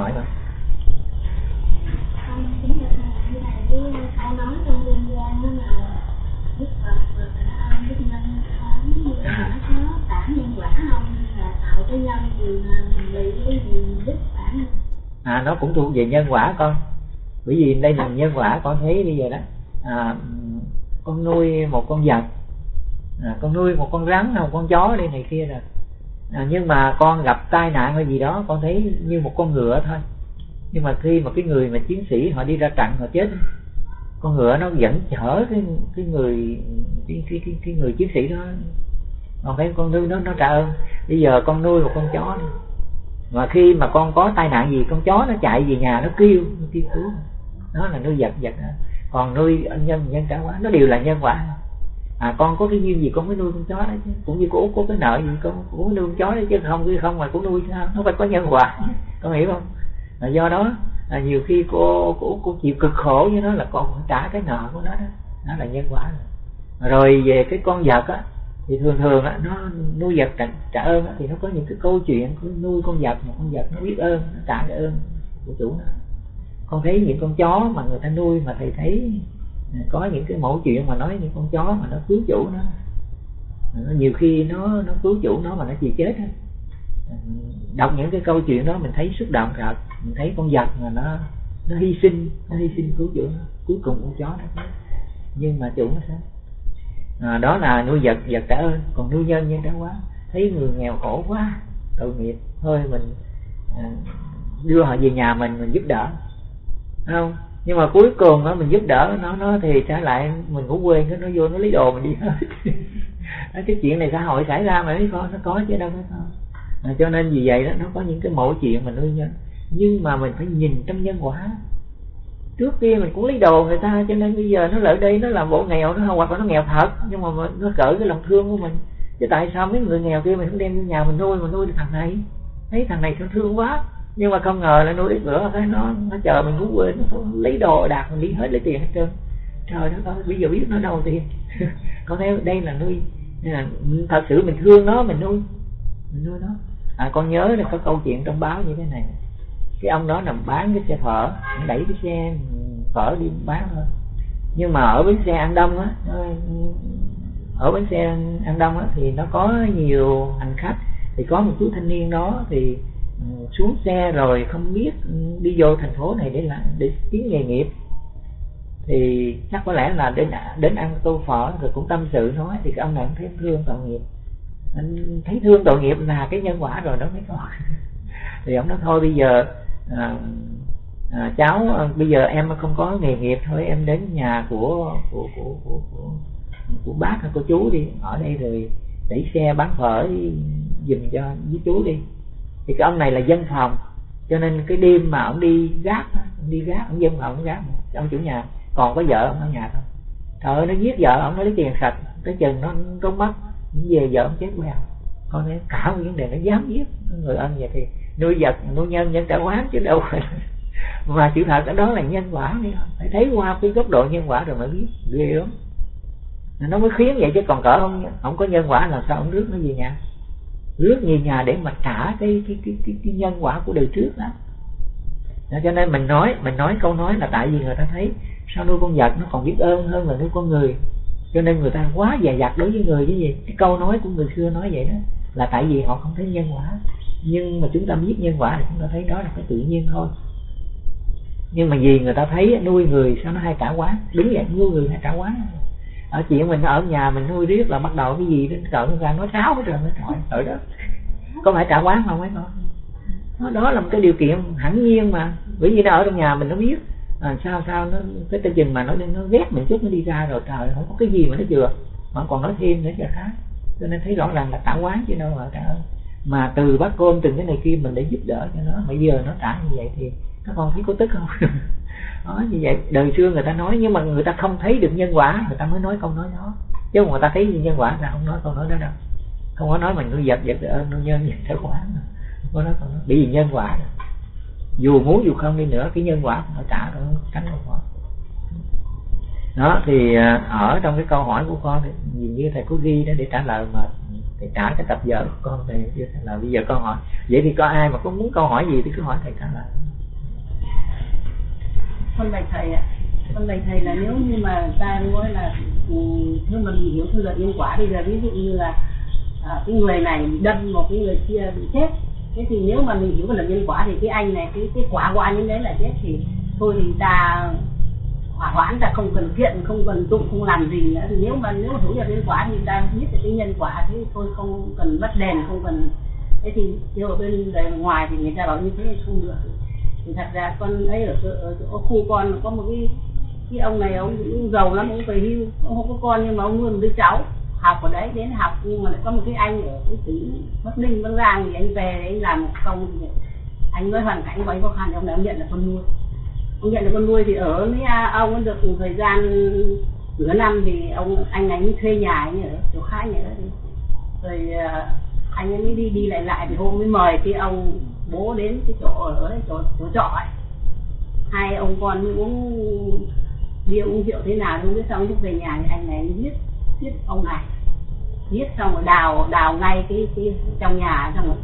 hỏi đức phản à nó cũng thuộc về nhân quả con. Bởi vì đây là nhân quả con thấy bây giờ đó. À, con nuôi một con vật. À, con nuôi một con rắn một con chó đi này kia rồi à, nhưng mà con gặp tai nạn hay gì đó con thấy như một con ngựa thôi. Nhưng mà khi mà cái người mà chiến sĩ họ đi ra trận họ chết con ngựa nó vẫn chở cái cái người cái cái cái, cái người chiến sĩ đó. Còn thấy con nuôi nó nó trả ơn. Bây giờ con nuôi một con chó đi mà khi mà con có tai nạn gì con chó nó chạy về nhà nó kêu nó kêu cứu. Đó là nuôi vật vật còn nuôi nhân nhân trả quá nó đều là nhân quả à con có cái duyên gì con mới nuôi con chó đấy chứ. Cũng như cô có cái nợ gì con cũng nuôi con chó đấy chứ. Không chứ không mà cũng nuôi sao? Nó phải có nhân quả. Con hiểu không? À, do đó à, nhiều khi cô cô cô chịu cực khổ với nó là con phải trả cái nợ của nó đó. Nó là nhân quả rồi, rồi về cái con vật á thì thường thường á nó nuôi vật trả, trả ơn á, thì nó có những cái câu chuyện nuôi con vật một con vật nó biết ơn nó trả cái ơn của chủ nó. Con thấy những con chó mà người ta nuôi mà thầy thấy có những cái mẫu chuyện mà nói những con chó mà nó cứu chủ nó. Nhiều khi nó nó cứu chủ nó mà nó chỉ chết á. Đọc những cái câu chuyện đó mình thấy xúc động thật. Mình thấy con vật mà nó nó hy sinh nó hy sinh cứu chủ nó cuối cùng con chó nó nhưng mà chủ nó sao? À, đó là nuôi vật vật trả ơn. Còn nuôi nhân nhân đã quá thấy người nghèo khổ quá tội nghiệp. Thôi mình à, đưa họ về nhà mình mình giúp đỡ. Không? Nhưng mà cuối cùng đó mình giúp đỡ nó nó thì trả lại mình cũng quên cái nó vô nó lấy đồ mình đi. Hết cái chuyện này xã hội xảy ra mà mấy con nó có chứ đâu có. À, cho nên vì vậy đó nó có những cái mẫu chuyện mình nuôi nhân. Nhưng mà mình phải nhìn trong nhân quả. Trước kia mình cũng lấy đồ người ta cho nên bây giờ nó lại đây nó làm bộ nghèo nó hoặc là nó nghèo thật. Nhưng mà nó cỡ cái lòng thương của mình. Chứ tại sao mấy người nghèo kia mình không đem vô nhà mình nuôi mình nuôi được thằng này? Thấy thằng này thương quá? Nhưng mà không ngờ là nuôi ít bữa cái nó nó chờ mình cũng quên, nó lấy đồ đạc, mình đi hết lấy tiền hết trơn. Trời đất ơi, bây giờ biết nó đâu tiền có thấy đây là nuôi là, thật sự mình thương nó, mình nuôi mình nuôi nó. À con nhớ là có câu chuyện trong báo như thế này. Cái ông đó nằm bán cái xe phở đẩy cái xe phở đi bán thôi. Nhưng mà ở bến xe ăn đông á ở bến xe ăn đông á thì nó có nhiều hành khách. Thì có một chú thanh niên đó thì xuống xe rồi không biết đi vô thành phố này để làm để kiếm nghề nghiệp. Thì chắc có lẽ là đến đến ăn tô phở rồi cũng tâm sự nói thì cái ông này cũng thấy thương tội nghiệp. Anh thấy thương tội nghiệp là cái nhân quả rồi đó mới có thì ông nói thôi bây giờ à, à, cháu à, bây giờ em không có nghề nghiệp thôi em đến nhà của của của của, của, của bác hay cô chú đi ở đây rồi đẩy xe bán phở dùm cho với chú đi thì cái ông này là dân phòng. Cho nên cái đêm mà ông đi gác ông đi gác, ông dân phòng, ông gác ông chủ nhà. Còn có vợ ông ở nhà thôi. Trời ơi, nó giết vợ ông, nó lấy tiền sạch. Cái chừng nó trốn mất về vợ ông chết queo con nói cả một vấn đề nó dám giết người ân vậy thì nuôi vật, nuôi nhân nhân trả quán chứ đâu phải mà sự thật đó là nhân quả phải thấy qua cái góc độ nhân quả rồi mới biết. Ghê lắm nó mới khiến vậy chứ còn cỡ không không có nhân quả là sao ông rước nó về nhà? Rước về nhà để mà trả cái cái cái cái, cái nhân quả của đời trước đó. Cho nên mình nói mình nói câu nói là tại vì người ta thấy sao nuôi con vật nó còn biết ơn hơn là nuôi con người. Cho nên người ta quá dè dặt đối với người chứ gì cái câu nói của người xưa nói vậy đó là tại vì họ không thấy nhân quả. Nhưng mà chúng ta biết nhân quả thì chúng ta thấy đó là cái tự nhiên thôi. Nhưng mà vì người ta thấy nuôi người sao nó hay trả quá, đúng vậy nuôi người hay trả quá ở chuyện mình ở nhà mình nuôi riết là bắt đầu cái gì đến cận ra nói sáo hết rồi nó trời ở đó có phải trả quán không mấy con? Đó là một cái điều kiện hẳn nhiên mà. Bởi vì nó ở trong nhà mình nó biết. À, sao sao nó cái tên chừng mà nó nó ghét mình chút nó đi ra rồi trời không có cái gì mà nó chừa. Mà còn nói thêm nữa cho khác. Cho nên thấy rõ ràng là trả quán chứ đâu mà trả mà từ bác côn từng cái này kia mình để giúp đỡ cho nó. Bây giờ nó trả như vậy thì các con thấy có tức không? đó, như vậy, đời xưa người ta nói, nhưng mà người ta không thấy được nhân quả, người ta mới nói câu nói đó. Chứ người ta thấy nhân quả là không nói câu nói đó đâu. Không có nói mình người vật vật ơn nó nhân giật theo quả không có nói câu nói. Bởi vì nhân quả. Dù muốn dù không đi nữa, cái nhân quả phải trả nó tránh không có đó, thì ờ, ở trong cái câu hỏi của con thì như thầy có ghi đó để trả lời mà thầy trả cái tập giờ của con thì là trả lời. Bây giờ con hỏi, vậy thì có ai mà có muốn câu hỏi gì thì cứ hỏi thầy trả lời con bạch thầy ạ. Con bạch thầy là nếu như mà ta nói là ừ, nếu mà mình hiểu theo luật nhân quả bây giờ ví dụ như là à, cái người này bị đâm một cái người kia bị chết. Thế thì nếu mà mình hiểu cái luật nhân quả thì cái anh này cái cái quả của anh ấy đấy là chết thì thôi thì ta hỏa hoãn ta không cần kiện không cần tụng không làm gì nữa. Thì nếu mà nếu mà hiểu được nhân quả thì ta biết được cái nhân quả thế thôi không cần bắt đèn không cần. Thế thì nếu ở bên ngoài thì người ta bảo như thế thì không được thì thật ra con ấy ở, chỗ- ở chỗ khu con có một cái cái ông này ông cũng giàu lắm ông về hưu ông không có con nhưng mà ông nuôi một đứa cháu học ở đấy đến học nhưng mà lại có một cái anh ở cái tỉnh bắc ninh bắc giang thì anh về anh làm một công anh nói hoàn cảnh của anh khó khăn thì ông này ông nhận là con nuôi. Ông nhận là con nuôi thì ở với à, ông được một thời gian nửa năm thì ông anh ấy mới thuê nhà anh ở chỗ khác nhỉ rồi à, anh ấy mới đi đi lại lại thì hôm mới mời cái ông bố đến cái chỗ ở đấy chỗ chỗ trọ ấy. Hai ông con uống bia uống rượu thế nào không biết xong lúc về nhà thì anh này giết giết ông này. Giết xong rồi đào đào ngay cái cái trong nhà xong rồi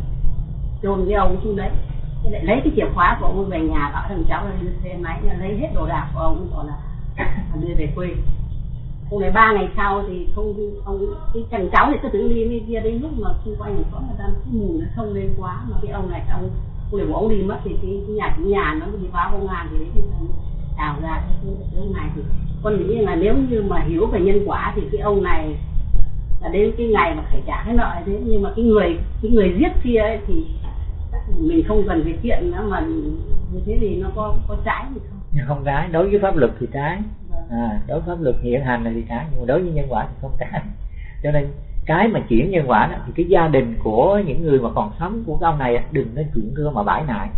chôn cái ông xuống đấy. Thế lại lấy cái chìa khóa của ông về nhà bảo thằng cháu lên xe máy, lấy hết đồ đạc của ông còn là đưa về quê hôm ngày ba ngày sau thì không ông cái thằng cháu thì cứ tưởng đi đi kia đến lúc mà xung quanh có người ta cái mùi nó không lên quá mà cái ông này ông người để ông đi mất thì cái, cái nhà cái nhà nó đi báo công an thì đấy thì đào ra cái, cái, ông này thì con nghĩ là nếu như mà hiểu về nhân quả thì cái ông này là đến cái ngày mà phải trả cái nợ thế. Nhưng mà cái người cái người giết kia ấy thì mình không cần phải kiện nữa mà như thế thì nó có có trái gì không? Không trái. Đối với pháp luật thì trái à, đối pháp luật hiện hành là gì cả nhưng mà đối với nhân quả thì không cả cho nên cái mà chuyển nhân quả đó thì cái gia đình của những người mà còn sống của cái ông này đừng nên chuyển thưa mà bãi nại.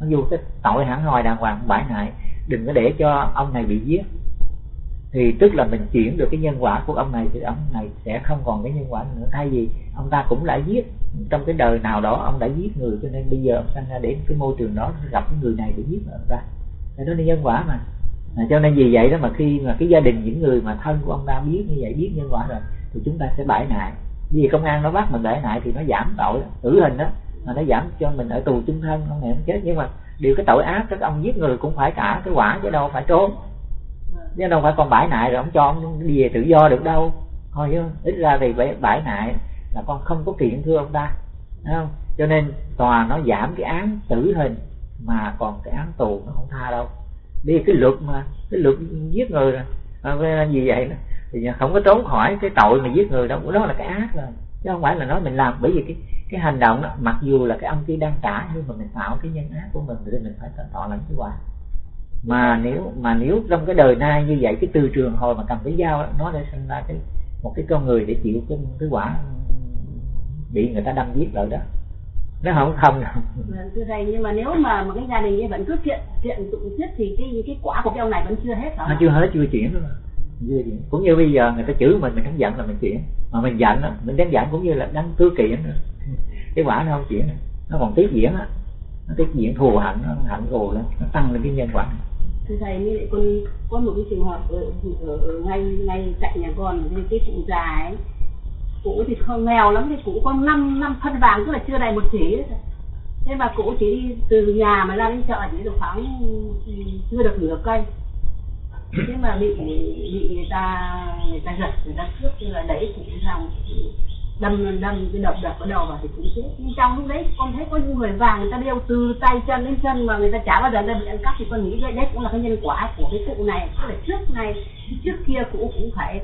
Mặc dù cái tội hẳn hoi đàng hoàng bãi nại. Đừng có để cho ông này bị giết. Thì tức là mình chuyển được cái nhân quả của ông này thì ông này sẽ không còn cái nhân quả nữa. Thay vì ông ta cũng đã giết trong cái đời nào đó ông đã giết người cho nên bây giờ ông sanh ra đến cái môi trường đó gặp cái người này để giết ông ta. Thì đó là nhân quả mà à, cho nên vì vậy đó mà khi mà cái gia đình những người mà thân của ông ta biết như vậy biết nhân quả rồi thì chúng ta sẽ bãi nại. Vì công an nó bắt mình bãi nại thì nó giảm tội tử hình đó mà nó giảm cho mình ở tù chung thân ông này không chết. Nhưng mà điều cái tội ác các ông giết người cũng phải trả cái quả chứ đâu phải trốn. Chứ đâu phải còn bãi nại rồi ông cho ông đi về tự do được đâu. Thôi chứ ít ra thì bãi, bãi nại là con không có kiện thưa ông ta không? Cho nên tòa nó giảm cái án tử hình mà còn cái án tù nó không tha đâu vì cái luật mà cái luật giết người rồi. À, vì vậy đó, thì không có trốn khỏi cái tội mà giết người đâu. Đó là cái ác rồi. Chứ không phải là nói mình làm. Bởi vì cái cái hành động đó mặc dù là cái ông kia đang trả nhưng mà mình tạo cái nhân ác của mình thì mình phải thọ lãnh cái quả mà nếu mà nếu trong cái đời nay như vậy cái từ trường hồi mà cầm cái dao đó, nó để sinh ra cái một cái con người để chịu cái cái quả bị người ta đâm giết rồi đó nó không không đâu. Vâng, thưa thầy nhưng mà nếu mà một cái gia đình ấy vẫn cứ kiện kiện tụng giết thì cái cái quả của cái ông này vẫn chưa hết hả? nó chưa hết chưa chuyển mà. chưa chuyển. Cũng như bây giờ người ta chửi mình mình không giận là mình chuyển. Mà mình giận đó, mình đánh giận cũng như là đang thư kiện nữa. cái quả nó không chuyển. Nó còn tiếp diễn á. Nó tiếp diễn thù hận nó hận thù lên nó tăng lên cái nhân quả. Thưa thầy như lại con có một cái trường hợp ở, ở, ở ngay ngay cạnh nhà con cái cụ già ấy cụ thì không nghèo lắm thì cụ có năm năm phân vàng tức là chưa đầy một chỉ thế mà cụ chỉ đi từ nhà mà ra đến chợ chỉ được khoảng ừ, chưa được nửa cây. Thế mà bị bị người ta người ta giật người ta cướp như là đẩy cụ ra đâm đâm cái đập đập ở đầu vào thì cũng chết. Nhưng trong lúc đấy con thấy có những người vàng người ta đeo từ tay chân đến chân mà người ta chả bao giờ người bị ăn cắp thì con nghĩ đấy, đấy cũng là cái nhân quả của cái cụ này. Tức là trước này trước kia cụ cũng phải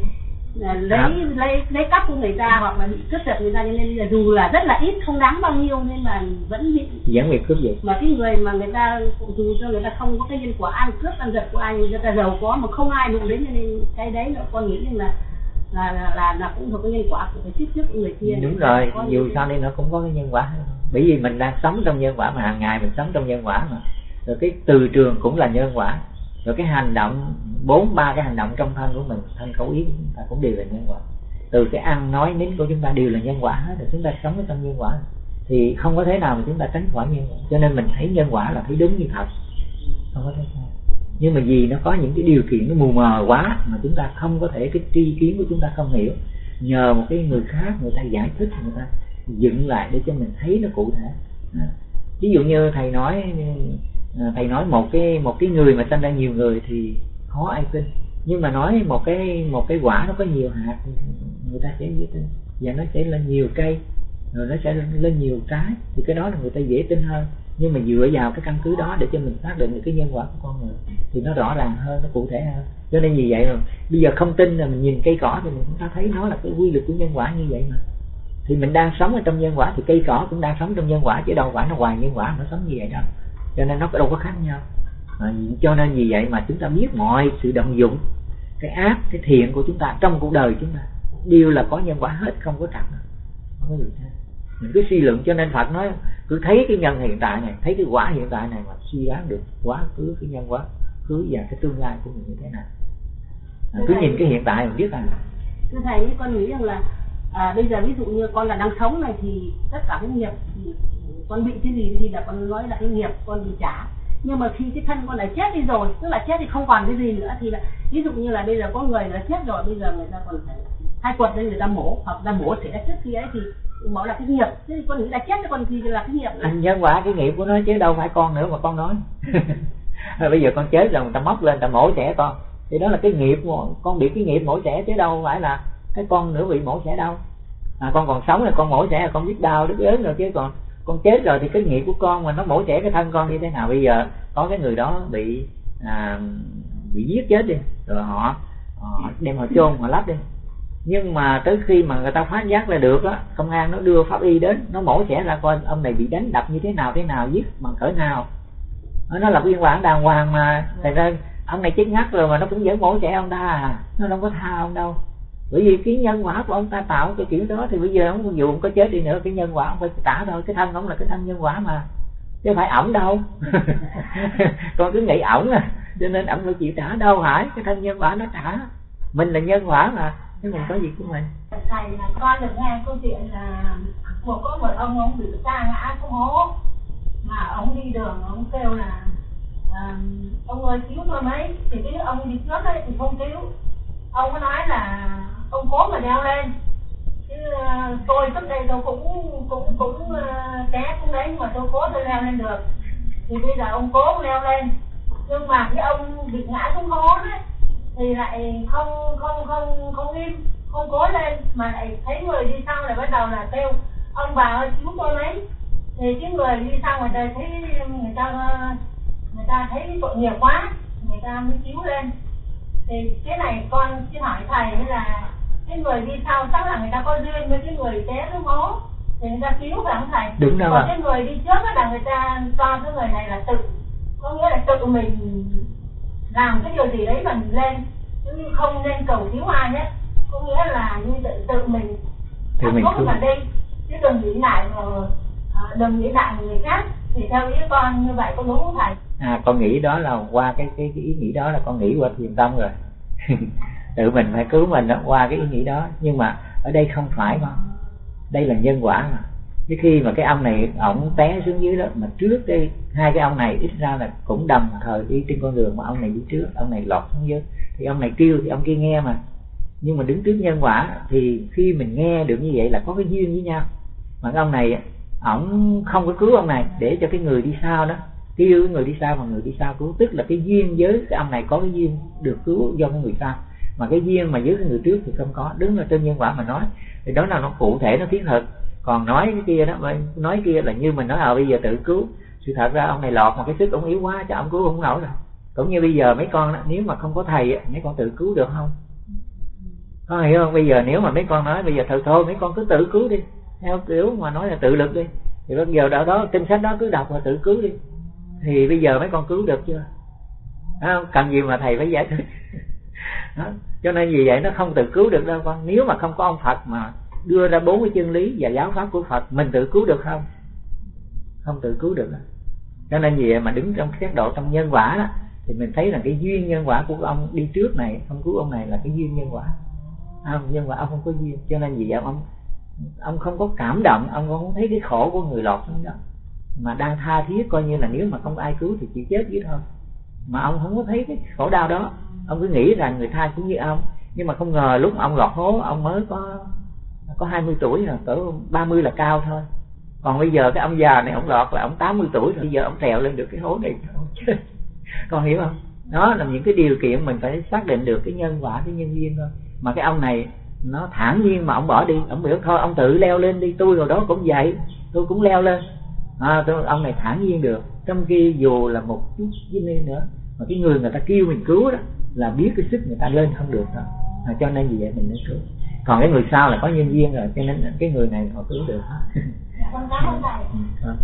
lấy Dạ. lấy lấy cắp của người ta hoặc là bị cướp giật người ta cho nên là dù là rất là ít không đáng bao nhiêu nên mà vẫn bị dẫn việc cướp giật. Mà cái người mà người ta dù cho người ta không có cái nhân quả ăn cướp ăn giật của ai người ta giàu có mà không ai đụng đến cho nên cái đấy là con nghĩ là là là, là, là cũng thuộc cái nhân quả của cái trước trước của người kia. Đúng rồi dù sao đi nó cũng có cái nhân quả. Bởi vì mình đang sống trong nhân quả mà hàng ngày mình sống trong nhân quả mà. Rồi cái từ trường cũng là nhân quả rồi cái hành động, bốn, ba cái hành động trong thân của mình, thân khẩu ý chúng ta cũng đều là nhân quả. Từ cái ăn nói, nín của chúng ta đều là nhân quả hết rồi, chúng ta sống ở trong nhân quả. Thì không có thế nào mà chúng ta tránh khỏi nhân quả. Cho nên mình thấy nhân quả là thấy đúng như thật. Không có thế sai nhưng mà vì nó có những cái điều kiện nó mù mờ quá mà chúng ta không có thể, cái tri kiến của chúng ta không hiểu, nhờ một cái người khác, người ta giải thích, người ta dựng lại để cho mình thấy nó cụ thể. À, ví dụ như thầy nói à, thầy nói một cái một cái người mà sanh ra nhiều người thì khó ai tin. Nhưng mà nói một cái một cái quả nó có nhiều hạt người ta sẽ dễ tin. Và nó sẽ lên nhiều cây rồi nó sẽ lên nhiều trái. Thì cái đó là người ta dễ tin hơn. Nhưng mà dựa vào cái căn cứ đó để cho mình xác định được cái nhân quả của con người thì nó rõ ràng hơn nó cụ thể hơn. Cho nên vì vậy rồi bây giờ không tin là mình nhìn cây cỏ thì mình cũng ta thấy nó là cái quy luật của nhân quả như vậy mà. Thì mình đang sống ở trong nhân quả thì cây cỏ cũng đang sống trong nhân quả chứ đâu phải nó hoài nhân quả nó sống như vậy đâu cho nên nó đâu có khác nhau. À, cho nên vì vậy mà chúng ta biết mọi sự động dụng cái ác cái thiện của chúng ta trong cuộc đời chúng ta đều là có nhân quả hết không có trật không có gì hết. Mình cứ suy luận cho nên Phật nói cứ thấy cái nhân hiện tại này thấy cái quả hiện tại này mà suy đoán được quá khứ cái nhân quả khứ và cái tương lai của mình như thế nào. À, cứ nhìn cái hiện tại mình biết rằng thưa thầy con nghĩ rằng là à, bây giờ ví dụ như con là đang sống này thì tất cả cái nghiệp thì con bị cái gì thì là con nói là cái nghiệp con bị trả. Nhưng mà khi cái thân con đã chết đi rồi tức là chết thì không còn cái gì nữa thì là ví dụ như là bây giờ có người đã chết rồi bây giờ người ta còn phải hai quật đây người ta mổ hoặc là mổ sẽ trước khi ấy thì bảo là cái nghiệp. Thế thì con nghĩ là chết cho con thì là cái nghiệp anh nhân quả cái nghiệp của nó chứ đâu phải con nữa mà con nói. Bây giờ con chết rồi người ta móc lên người ta mổ trẻ con. Thì đó là cái nghiệp con. Bị cái nghiệp mổ trẻ chứ đâu phải là cái con nữa bị mổ trẻ đâu. À, con còn sống là con mổ trẻ là con biết đau đứt ớn rồi chứ còn con chết rồi thì cái nghiệp của con mà nó mổ trẻ cái thân con như thế nào? Bây giờ có cái người đó bị à, bị giết chết đi rồi họ, họ đem họ chôn họ lắp đi. Nhưng mà tới khi mà người ta phá giác là được á công an nó đưa pháp y đến nó mổ xẻ ra coi ông này bị đánh đập như thế nào thế nào giết bằng cỡ nào. Nó là biên bản đàng hoàng mà thành ra ông này chết ngắt rồi mà nó cũng vẫn mổ xẻ ông ta à. Nó đâu có tha ông đâu bởi vì cái nhân quả của ông ta tạo cái kiểu đó thì bây giờ ông dù ông có chết đi nữa cái nhân quả ông phải trả thôi. Cái thân ông là cái thân nhân quả mà chứ phải ổng đâu. Con cứ nghĩ ổng à cho nên ổng phải chịu trả đâu phải. Cái thân nhân quả nó trả. Mình là nhân quả mà chứ mình có gì của mình. Thầy là con được nghe câu chuyện là một có một ông ông bị sa ngã xuống hố mà ông đi đường ông kêu là à, ông ơi cứu tôi mấy. Thì cái ông đi trước ấy thì không cứu. Ông có nói là ông cố mà đeo lên. Chứ uh, tôi trước đây tôi cũng cũng cũng uh, té cũng đấy nhưng mà tôi cố tôi leo lên được. Thì bây giờ ông cố leo lên. Nhưng mà cái ông bị ngã xuống hố đấy thì lại không không không không im không cố lên. Mà lại thấy người đi sau lại bắt đầu là kêu ông bà ơi cứu tôi lấy. Thì cái người đi sau người ta thấy người ta người ta thấy tội nghiệp quá người ta mới cứu lên. Thì cái này con xin hỏi thầy là cái người đi sau chắc là người ta có duyên với cái người té xuống hố thì người ta cứu phải không thầy? Đúng rồi còn cái người đi trước là người ta cho cái người này là tự có nghĩa là tự mình làm cái điều gì đấy mà mình lên chứ không nên cầu cứu ai hết. Có nghĩa là như tự tự mình thì mình cứ mà đi. Chứ đừng nghĩ lại mà à, đừng nghĩ lại người khác. Thì theo ý con như vậy có đúng không thầy? À con nghĩ đó là qua cái cái, cái ý nghĩ đó là con nghĩ qua thiền tâm rồi tự mình phải cứu mình đó, qua cái ý nghĩ đó. Nhưng mà ở đây không phải con. Đây là nhân quả mà. Cái khi mà cái ông này ổng té xuống dưới đó mà trước đây hai cái ông này ít ra là cũng đồng thời đi trên con đường mà ông này đi trước ông này lọt xuống dưới. Thì ông này kêu thì ông kia nghe mà. Nhưng mà đứng trước nhân quả thì khi mình nghe được như vậy là có cái duyên với nhau. Mà cái ông này ổng không có cứu ông này để cho cái người đi sau đó kêu người đi sau mà người đi sau cứu. Tức là cái duyên với cái ông này có cái duyên được cứu do cái người sau mà cái duyên mà với cái người trước thì không có. Đứng ở trên nhân quả mà nói thì đó là nó cụ thể nó thiết thực. Còn nói cái kia đó nói kia là như mình nói à bây giờ tự cứu. Sự thật ra ông này lọt mà cái sức ông yếu quá cho ông cứu không nổi rồi cũng như bây giờ mấy con đó, nếu mà không có thầy mấy con tự cứu được không? Có hiểu không? Bây giờ nếu mà mấy con nói bây giờ thật thôi mấy con cứ tự cứu đi. Theo kiểu mà nói là tự lực đi. Thì bây giờ đó đó kinh sách đó cứ đọc và tự cứu đi. Thì bây giờ mấy con cứu được chưa? Không? cần gì mà thầy phải giải thích? Đó. cho nên vì vậy nó không tự cứu được đâu con. Nếu mà không có ông Phật mà đưa ra bốn cái chân lý và giáo pháp của Phật, mình tự cứu được không? Không tự cứu được cho nên vì vậy mà đứng trong xét độ trong nhân quả đó, thì mình thấy là cái duyên nhân quả của ông đi trước này, ông cứu ông này là cái duyên nhân quả. Không nhân quả ông không có duyên. Cho nên vì vậy ông ông không có cảm động, ông không thấy cái khổ của người lọt đó. Mà đang tha thiết coi như là nếu mà không ai cứu thì chỉ chết với thôi. Mà ông không có thấy cái khổ đau đó ông cứ nghĩ rằng người tha cũng như ông. Nhưng mà không ngờ lúc ông lọt hố ông mới có có 20 tuổi rồi cỡ 30 là cao thôi. Còn bây giờ cái ông già này ông lọt là ông 80 tuổi rồi bây giờ ông trèo lên được cái hố này. Con hiểu không? Đó là những cái điều kiện mình phải xác định được cái nhân quả cái nhân duyên thôi. Mà cái ông này nó thản nhiên mà ông bỏ đi. Ông biểu thôi ông tự leo lên đi tôi rồi đó cũng vậy tôi cũng leo lên. À, tôi, ông này thản nhiên được. Trong khi dù là một chút với nữa mà cái người người ta kêu mình cứu đó là biết cái sức người ta lên không được đâu à, cho nên vì vậy mình mới cứu. Còn cái người sau là có nhân duyên rồi cho nên cái người này họ cứu được. Con thầy Ừ,